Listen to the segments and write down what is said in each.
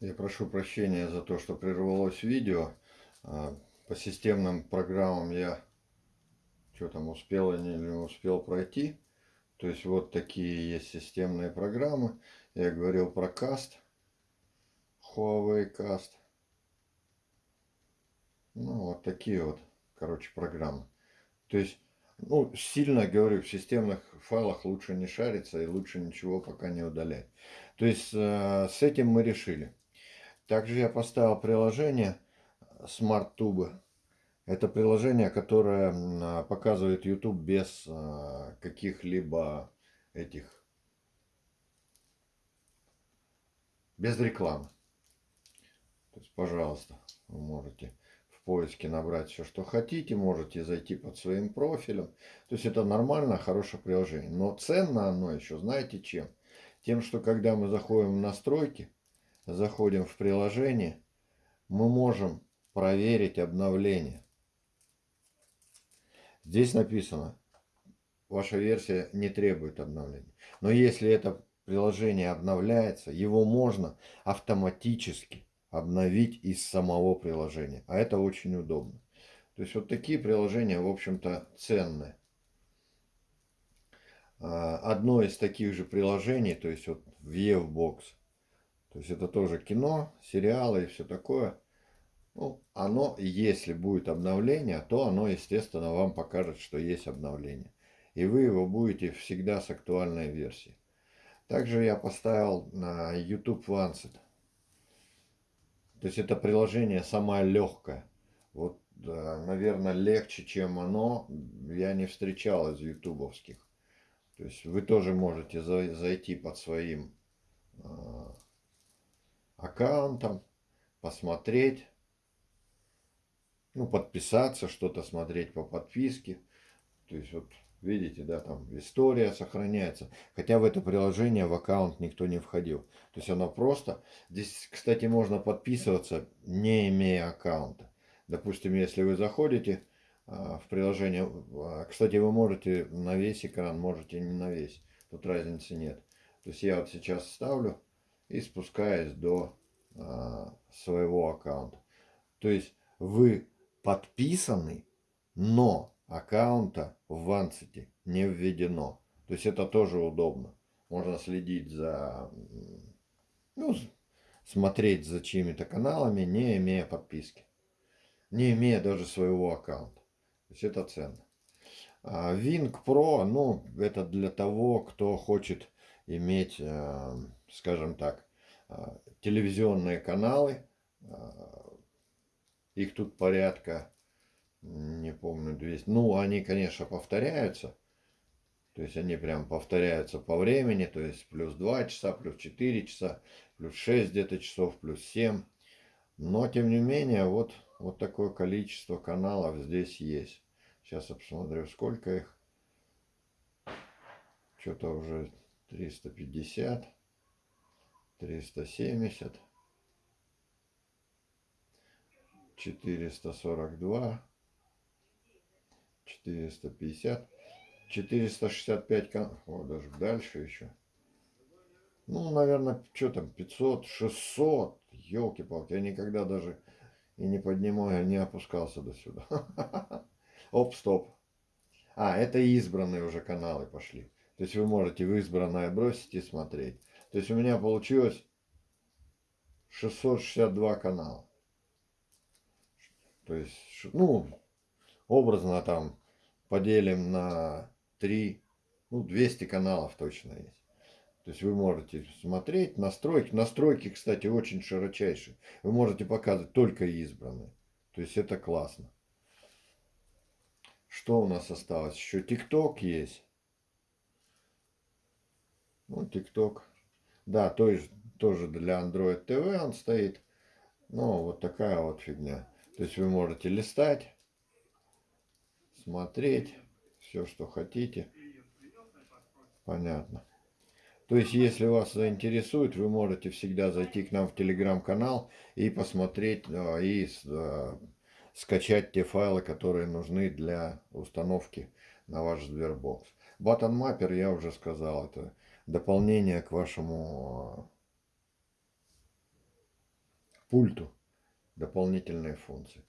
Я прошу прощения за то, что прервалось видео. А, по системным программам я что там успел или не успел пройти. То есть вот такие есть системные программы. Я говорил про Cast. Huawei Cast. Ну, вот такие вот, короче, программы. То есть, ну, сильно, говорю, в системных файлах лучше не шариться и лучше ничего пока не удалять. То есть, э, с этим мы решили. Также я поставил приложение SmartTube. Это приложение, которое показывает YouTube без а, каких-либо этих, без рекламы. То есть, пожалуйста, вы можете в поиске набрать все, что хотите, можете зайти под своим профилем. То есть это нормально, хорошее приложение. Но ценно оно еще, знаете чем? Тем, что когда мы заходим в настройки, заходим в приложение, мы можем проверить обновление. Здесь написано, ваша версия не требует обновления. Но если это приложение обновляется, его можно автоматически обновить из самого приложения. А это очень удобно. То есть вот такие приложения, в общем-то, ценные. А, одно из таких же приложений, то есть вот Viewbox, то есть это тоже кино, сериалы и все такое. Ну, оно, если будет обновление, то оно, естественно, вам покажет, что есть обновление. И вы его будете всегда с актуальной версией. Также я поставил на YouTube Lancet. То есть это приложение самое легкое. Вот, наверное, легче, чем оно, я не встречал из ютубовских. То есть вы тоже можете зайти под своим а, аккаунтом, посмотреть, ну, подписаться, что-то смотреть по подписке. То есть, вот, видите, да, там история сохраняется. Хотя в это приложение в аккаунт никто не входил. То есть, оно просто... Здесь, кстати, можно подписываться, не имея аккаунта. Допустим, если вы заходите а, в приложение... А, кстати, вы можете на весь экран, можете не на весь. Тут разницы нет. То есть, я вот сейчас ставлю и спускаясь до своего аккаунта. То есть вы подписаны, но аккаунта в Ванцете не введено. То есть это тоже удобно. Можно следить за, ну, смотреть за чьими-то каналами, не имея подписки. Не имея даже своего аккаунта. То есть это ценно. А Pro, ну, это для того, кто хочет иметь, э, скажем так, э, телевизионные каналы. Э, их тут порядка, не помню, 200. Ну, они, конечно, повторяются. То есть они прям повторяются по времени. То есть плюс 2 часа, плюс 4 часа, плюс 6 где-то часов, плюс 7. Но, тем не менее, вот, вот такое количество каналов здесь есть. Сейчас я посмотрю, сколько их. Что-то уже 350, 370, 442, 450, 465, о, даже дальше еще. Ну, наверное, что там, 500, 600, елки-палки, я никогда даже и не поднимаю, не опускался до сюда. Оп, стоп. А, это избранные уже каналы пошли. То есть вы можете в избранное бросить и смотреть. То есть у меня получилось 662 канала. То есть, ну, образно там поделим на 3, ну, 200 каналов точно есть. То есть вы можете смотреть, настройки. Настройки, кстати, очень широчайшие. Вы можете показывать только избранные. То есть это классно. Что у нас осталось? Еще ТикТок есть. Ну, ТикТок. Да, тоже, тоже для Android TV он стоит. Ну, вот такая вот фигня. То есть вы можете листать, смотреть, все, что хотите. Понятно. То есть, если вас заинтересует, вы можете всегда зайти к нам в телеграм-канал и посмотреть, а, и а, скачать те файлы, которые нужны для установки на ваш Сбербокс. Button Mapper, я уже сказал, это дополнение к вашему пульту дополнительные функции.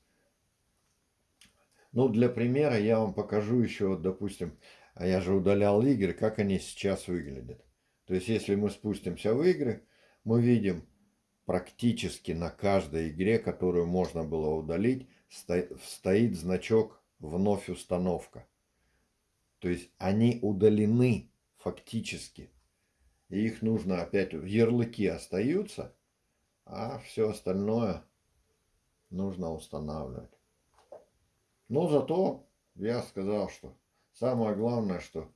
Ну, для примера я вам покажу еще, вот, допустим, а я же удалял игры, как они сейчас выглядят. То есть, если мы спустимся в игры, мы видим практически на каждой игре, которую можно было удалить, стоит значок «Вновь установка». То есть, они удалены фактически. И их нужно опять, ярлыки остаются, а все остальное нужно устанавливать. Но зато я сказал, что самое главное, что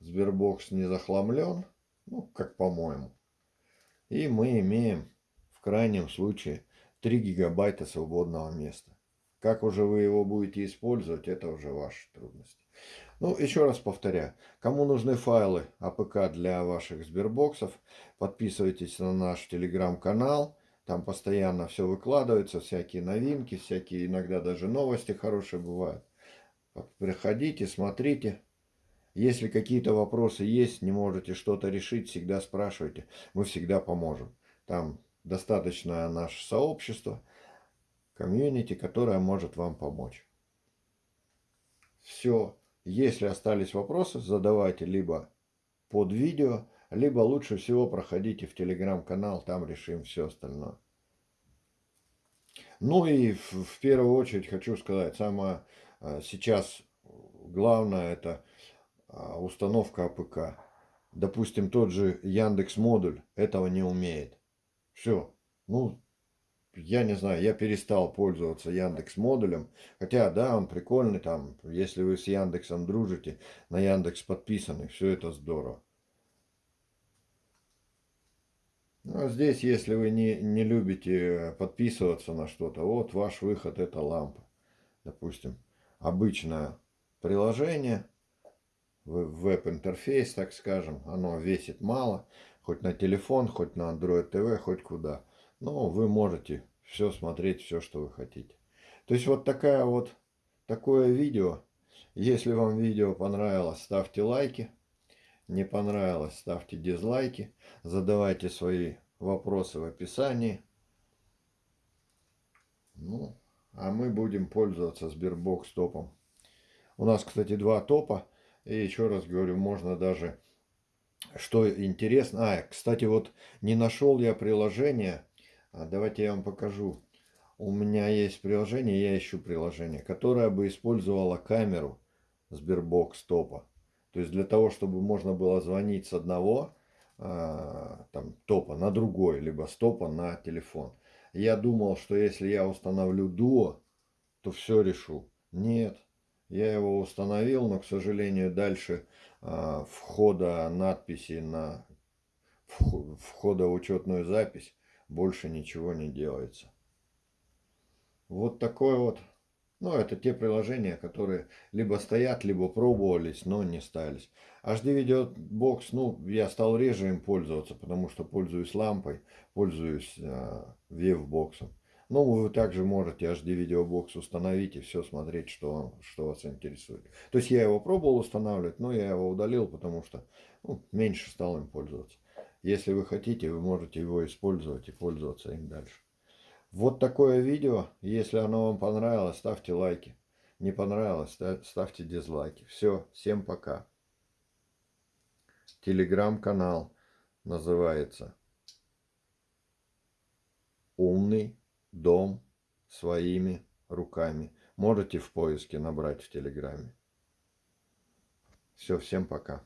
Сбербокс не захламлен, ну, как по-моему. И мы имеем в крайнем случае 3 гигабайта свободного места. Как уже вы его будете использовать, это уже ваши трудности. Ну, еще раз повторяю, кому нужны файлы APK для ваших Сбербоксов, подписывайтесь на наш телеграм-канал. Там постоянно все выкладывается, всякие новинки, всякие иногда даже новости хорошие бывают. Приходите, смотрите. Если какие-то вопросы есть, не можете что-то решить, всегда спрашивайте. Мы всегда поможем. Там достаточно наше сообщество, комьюнити, которое может вам помочь. Все. Если остались вопросы, задавайте либо под видео, либо лучше всего проходите в телеграм-канал, там решим все остальное. Ну и в, в первую очередь хочу сказать, самое а, сейчас главное это а, установка APK. Допустим, тот же Яндекс модуль этого не умеет. Все. Ну, я не знаю, я перестал пользоваться Яндекс модулем. Хотя, да, он прикольный там. Если вы с Яндексом дружите, на Яндекс подписаны, все это здорово. Ну, а здесь, если вы не, не любите подписываться на что-то, вот ваш выход это лампа. Допустим, обычное приложение, веб-интерфейс, так скажем, оно весит мало, хоть на телефон, хоть на Android TV, хоть куда. Но вы можете все смотреть, все, что вы хотите. То есть вот такая вот, такое видео. Если вам видео понравилось, ставьте лайки. Не понравилось, ставьте дизлайки. Задавайте свои вопросы в описании. Ну, а мы будем пользоваться Sberbox топом. У нас, кстати, два топа. И еще раз говорю, можно даже, что интересно. А, кстати, вот не нашел я приложение. А давайте я вам покажу. У меня есть приложение, я ищу приложение, которое бы использовало камеру Sberbox топа. То есть для того, чтобы можно было звонить с одного э, там, топа на другой, либо с топа на телефон. Я думал, что если я установлю дуо, то все решу. Нет, я его установил, но, к сожалению, дальше э, входа надписи на входа учетную запись больше ничего не делается. Вот такой вот ну, это те приложения, которые либо стоят, либо пробовались, но не стались. HD Video Box, ну, я стал реже им пользоваться, потому что пользуюсь лампой, пользуюсь э, Wavebox. Ну, вы также можете HD Video Box установить и все смотреть, что, что вас интересует. То есть я его пробовал устанавливать, но я его удалил, потому что ну, меньше стал им пользоваться. Если вы хотите, вы можете его использовать и пользоваться им дальше. Вот такое видео. Если оно вам понравилось, ставьте лайки. Не понравилось, ставьте дизлайки. Все, всем пока. Телеграм-канал называется «Умный дом своими руками». Можете в поиске набрать в Телеграме. Все, всем пока.